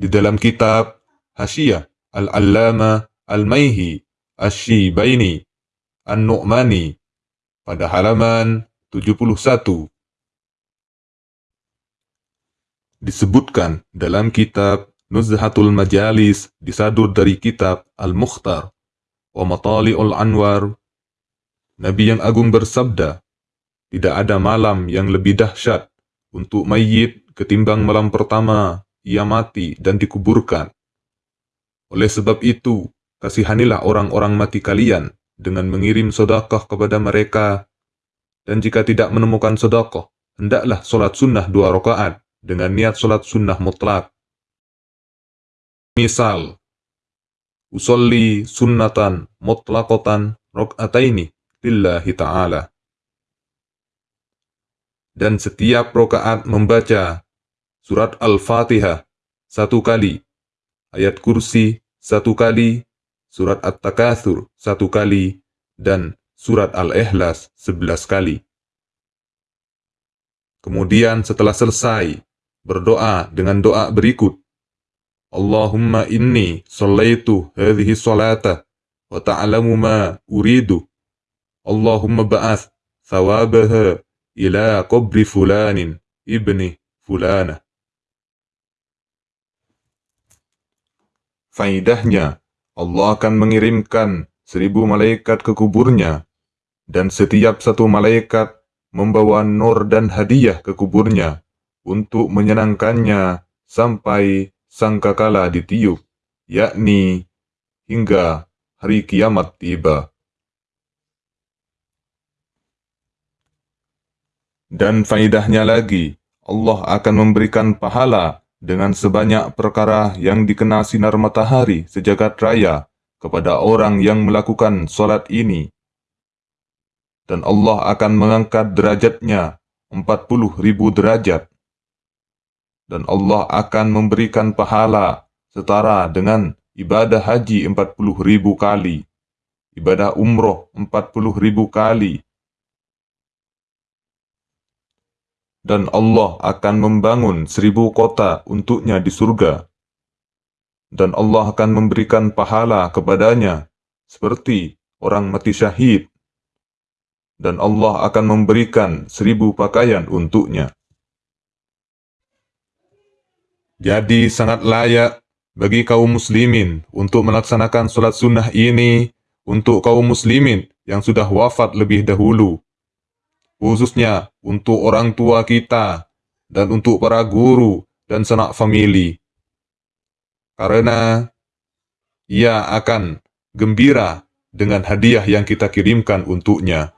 di dalam kitab Hasyiah Al-Allama Al-Maihi Asy-Syibaini An-Nu'mani pada halaman 71 disebutkan dalam kitab Nuzhatul Majalis disadur dari kitab Al-Mukhtar wa Matali'ul Anwar. Nabi yang agung bersabda tidak ada malam yang lebih dahsyat untuk mayit ketimbang malam pertama ia mati dan dikuburkan. Oleh sebab itu, kasihanilah orang-orang mati kalian dengan mengirim sodakoh kepada mereka, dan jika tidak menemukan sodakoh, hendaklah solat sunnah dua rakaat dengan niat solat sunnah mutlak. Misal, usolli sunnatan mutlakotan rokataini lillahi ta'ala. Dan setiap rokaat membaca surat Al-Fatihah satu kali, ayat kursi satu kali, surat At-Takathur satu kali, dan surat Al-Ikhlas sebelas kali. Kemudian setelah selesai, berdoa dengan doa berikut. Allahumma inni sallaitu hadhihi salata wa ta'lamu ma uridu. Allahumma ba'ath thawabaha ila qabri fulanin ibni fulana. Faidahnya, Allah akan mengirimkan seribu malaikat ke kuburnya, dan setiap satu malaikat membawa nur dan hadiah ke kuburnya untuk menyenangkannya sampai sangkakala ditiup, yakni hingga hari kiamat tiba. Dan faidahnya lagi, Allah akan memberikan pahala dengan sebanyak perkara yang dikenal sinar matahari sejagat raya kepada orang yang melakukan solat ini. Dan Allah akan mengangkat derajatnya 40 ribu derajat. Dan Allah akan memberikan pahala setara dengan ibadah haji 40 ribu kali, ibadah umroh 40 ribu kali, dan Allah akan membangun seribu kota untuknya di surga. Dan Allah akan memberikan pahala kepadanya, seperti orang mati syahid. Dan Allah akan memberikan seribu pakaian untuknya. Jadi sangat layak bagi kaum muslimin untuk melaksanakan sholat sunnah ini untuk kaum muslimin yang sudah wafat lebih dahulu khususnya untuk orang tua kita dan untuk para guru dan sanak famili. Karena ia akan gembira dengan hadiah yang kita kirimkan untuknya.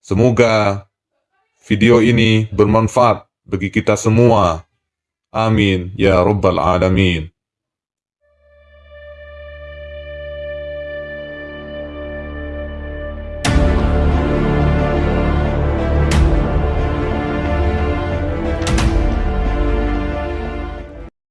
Semoga video ini bermanfaat bagi kita semua. Amin ya Rabbal Alamin.